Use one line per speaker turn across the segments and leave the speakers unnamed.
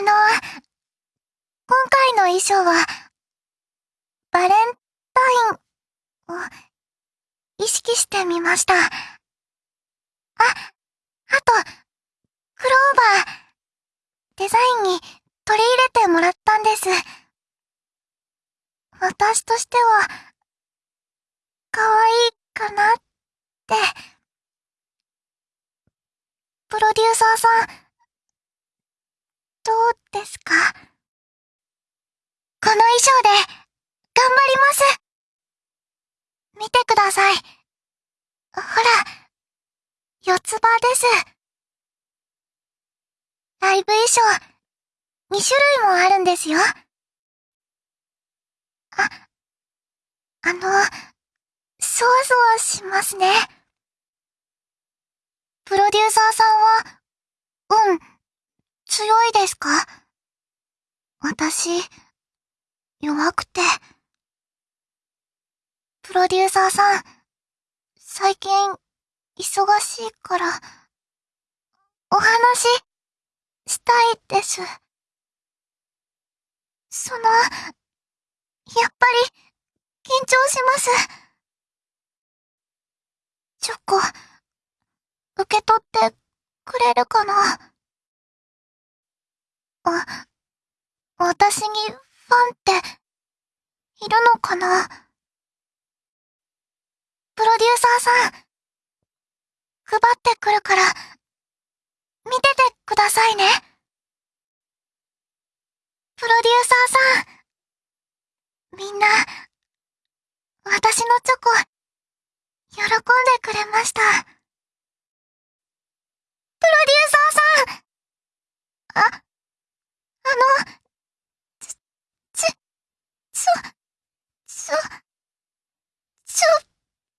あの、今回の衣装は、バレンタインを意識してみました。あ、あと、クローバー、デザインに取り入れてもらったんです。私としては、可愛いかなって。プロデューサーさん、どうですかこの衣装で、頑張ります見てください。ほら、四つ葉です。ライブ衣装、2種類もあるんですよ。あ、あの、そわそわしますね。プロデューサーさんは、うん、強いですか？私、弱くて。プロデューサーさん、最近、忙しいから、お話、したいです。その、やっぱり、緊張します。チョコ、受け取ってくれるかな？あ、私にファンって、いるのかな？プロデューサーさん、配ってくるから、見ててくださいね。プロデューサーさん、みんな、私のチョコ、喜んでくれました。プロデューサーさんあ、あの、ち、ち、ちょ、ちょ、ちょっ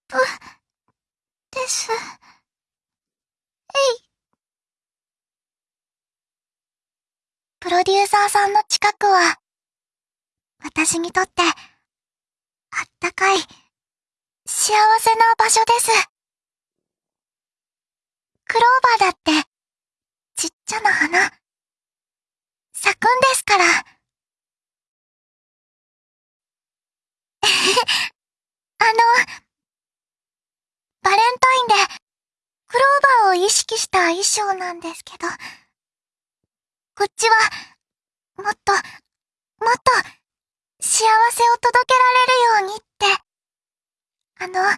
と、です。えい。プロデューサーさんの近くは、私にとって、あったかい、幸せな場所です。クローバーだって、ちっちゃな花、咲くんですから。あの、バレンタインで、クローバーを意識した衣装なんですけど、こっちは、もっと、もっと、幸せを届けられるようにって、あの、羽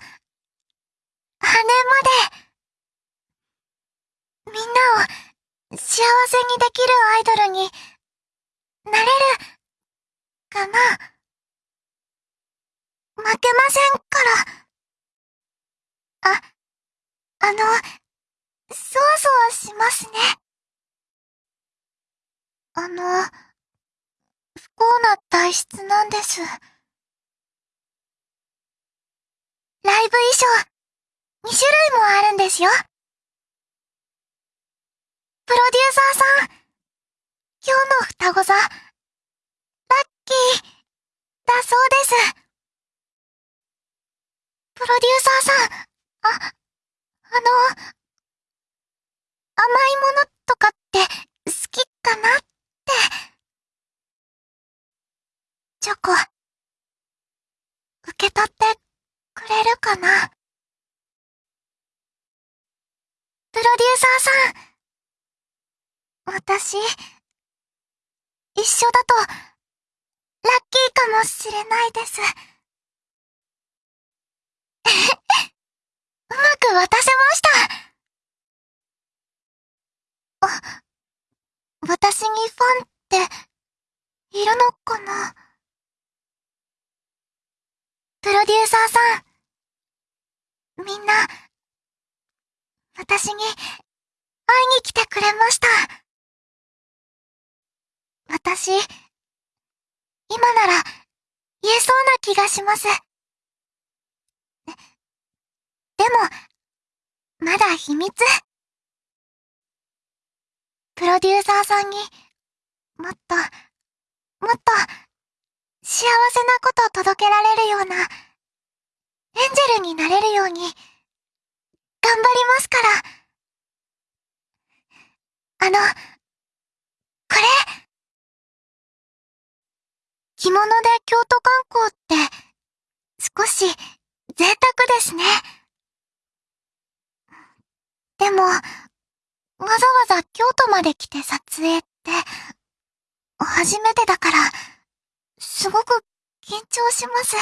まで、みんなを幸せにできるアイドルになれる、かな？負けませんから。あ、あの、そわそわしますね。あの、不幸な体質なんです。ライブ衣装、2種類もあるんですよ。プロデューサーさん、今日の双子座、ラッキー、だそうです。プロデューサーさん、あ、あの、甘いものとかって好きかなって。チョコ、受け取ってくれるかなプロデューサーさん。私、一緒だと、ラッキーかもしれないです。うまく渡せました。あ、私にファンって、いるのかな？プロデューサーさん、みんな、私に、会いに来てくれました。私、今なら、言えそうな気がします。でも、まだ秘密。プロデューサーさんに、もっと、もっと、幸せなことを届けられるような、エンジェルになれるように、頑張りますから。あの、これ、着物で京都観光って、少し贅沢ですね。でも、わざわざ京都まで来て撮影って、初めてだから、すごく緊張します。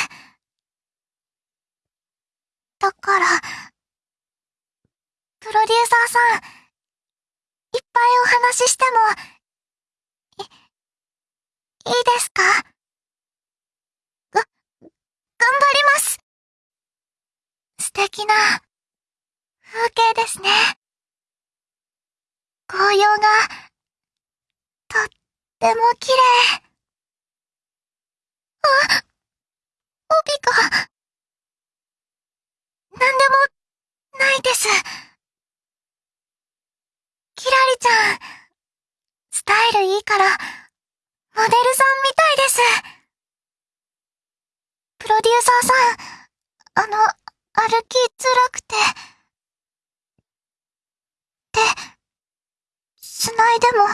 だから、プロデューサーさん、いっぱいお話ししても、い、いいですかが、頑張ります素敵な風景ですね。紅葉が、とっても綺麗。あ、帯が、なんでも、ないです。キラリちゃん、スタイルいいから、モデルさんみたいです。プロデューサーさん、あの、歩きづらくて。って、繋いでも、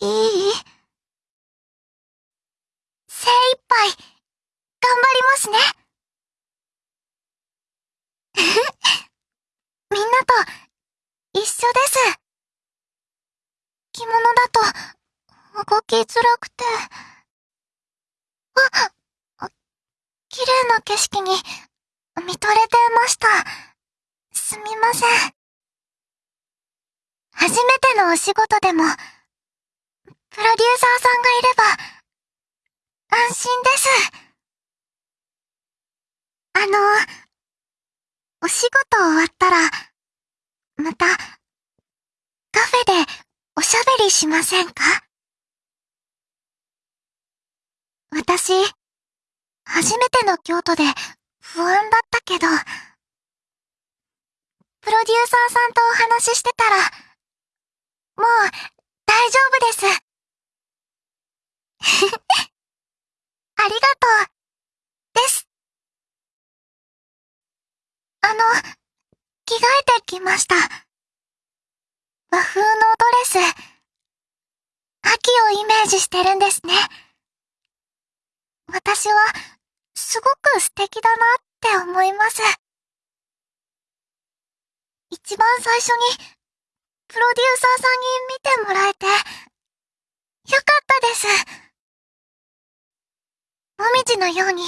いい？精一杯、頑張りますね。みんなと、一緒です。着物だと、動きづらくて。あっ、綺麗な景色に、見とれてました。すみません。初めてのお仕事でも、プロデューサーさんがいれば、安心です。あの、お仕事終わったら、また、カフェでおしゃべりしませんか？私、初めての京都で不安だったけど、プロデューサーさんとお話ししてたら、もう大丈夫です。ありがとう、です。あの、着替えてきました。和風のドレス。秋をイメージしてるんですね。私は、すごく素敵だなって思います。一番最初に、プロデューサーさんに見てもらえて、よかったです。もみじのように、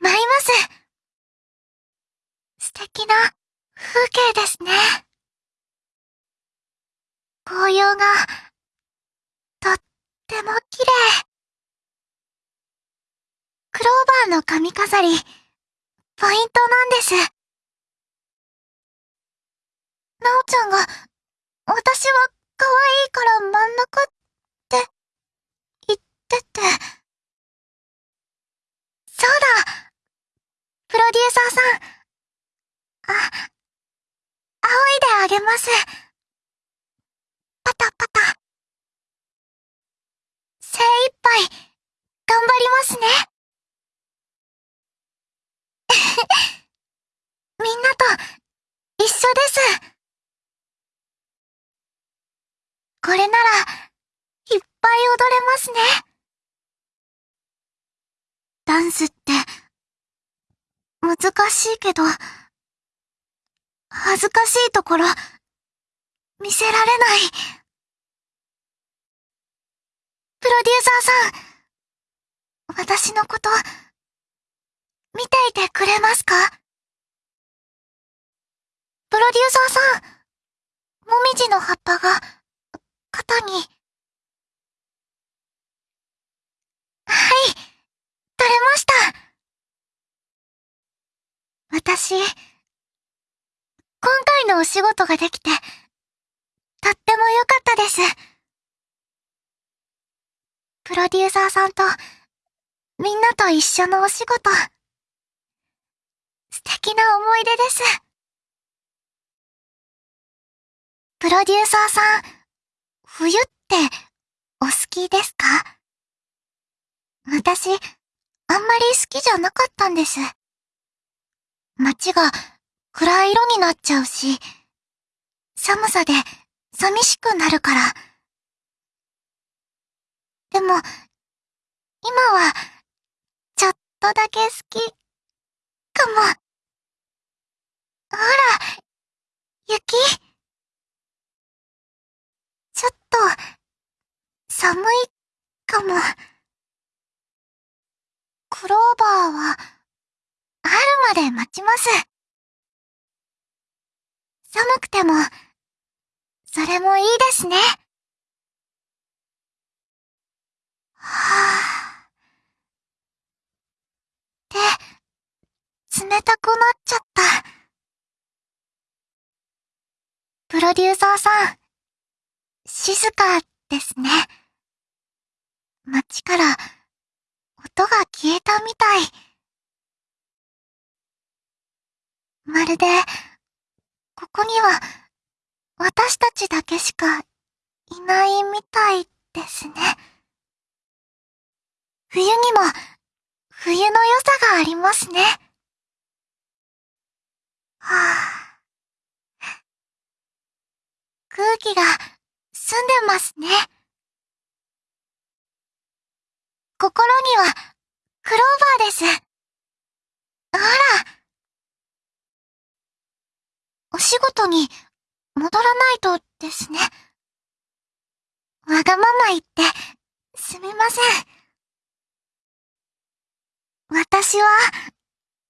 舞います。素敵な風景ですね。紅葉が、とっても綺麗。クローバーの髪飾り、ポイントなんです。なおちゃんが、私は可愛いから真ん中って、言ってて。そうだプロデューサーさん。あ、仰いであげます。パタパタ。精一杯、頑張りますね。みんなと、一緒です。これなら、いっぱい踊れますね。ダンスって、難しいけど、恥ずかしいところ、見せられない。プロデューサーさん、私のこと、見ていてくれますか？プロデューサーさん、もみじの葉っぱが、肩に。はい、取れました。私、今回のお仕事ができて、とっても良かったです。プロデューサーさんと、みんなと一緒のお仕事。素敵な思い出です。プロデューサーさん、冬ってお好きですか？私、あんまり好きじゃなかったんです。街が暗い色になっちゃうし、寒さで寂しくなるから。でも、今は、ちょっとだけ好き、かも。ほら、雪。ちょっと、寒い、かも。クローバーは、春まで待ちます。寒くても、それもいいですね。はぁ。で、冷たくなっちゃった。プロデューサーさん、静かですね。街から音が消えたみたい。まるで、ここには私たちだけしかいないみたいですね。冬にも冬の良さがありますね。はぁ、空気が澄んでますね。心にはクローバーです。ほら。お仕事に戻らないとですね。わがまま言ってすみません。私は、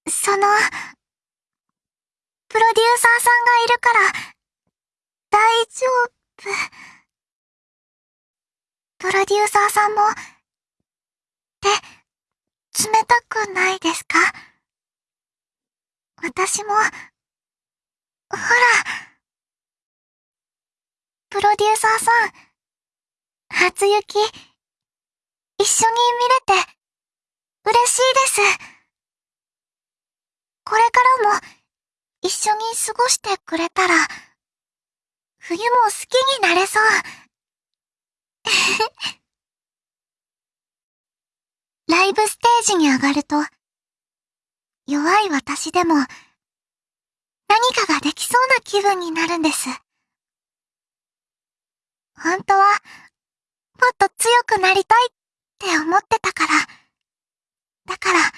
その、プロデューサーさんがいるから、大丈夫。プロデューサーさんも、手、冷たくないですか？私も、ほら、プロデューサーさん、初雪、一緒に見れて、嬉しいです。これからも、一緒に過ごしてくれたら、冬も好きになれそう。ライブステージに上がると、弱い私でも、何かができそうな気分になるんです。本当は、もっと強くなりたいって思ってたから、だから、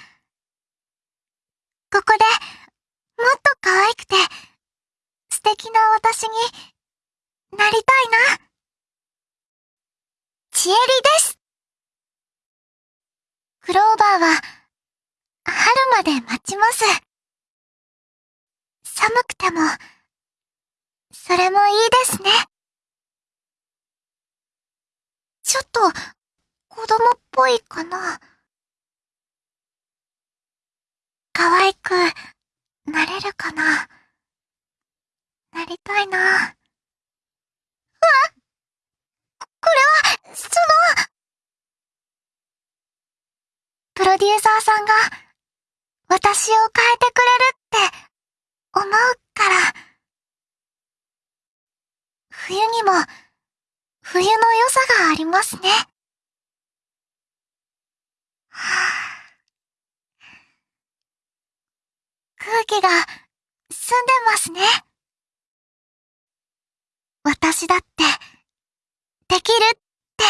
ここで、もっと可愛くて、素敵な私になりたいな。ちえりです。クローバーは、春まで待ちます。寒くても、それもいいですね。ちょっと、子供っぽいかな。可愛くなれるかななりたいな。わこれは、その、プロデューサーさんが私を変えてくれるって思うから。冬にも冬の良さがありますね。はあ空気が澄んでますね。私だって、できるって。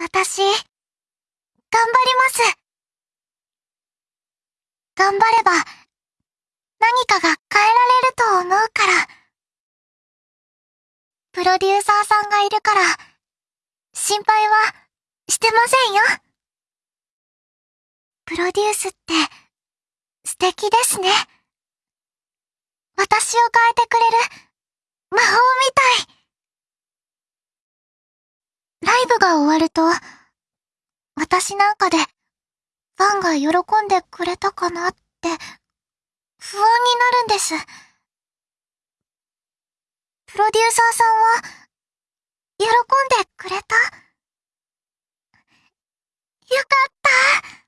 私、頑張ります。頑張れば、何かが変えられると思うから。プロデューサーさんがいるから、心配はしてませんよ。プロデュースって、素敵ですね。私を変えてくれる魔法みたい。ライブが終わると、私なんかでファンが喜んでくれたかなって不安になるんです。プロデューサーさんは喜んでくれた？よかった